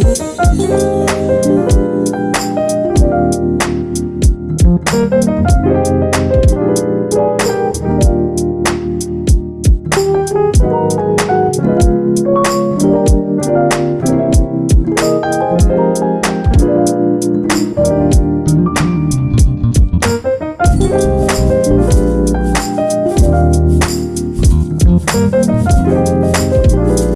Thank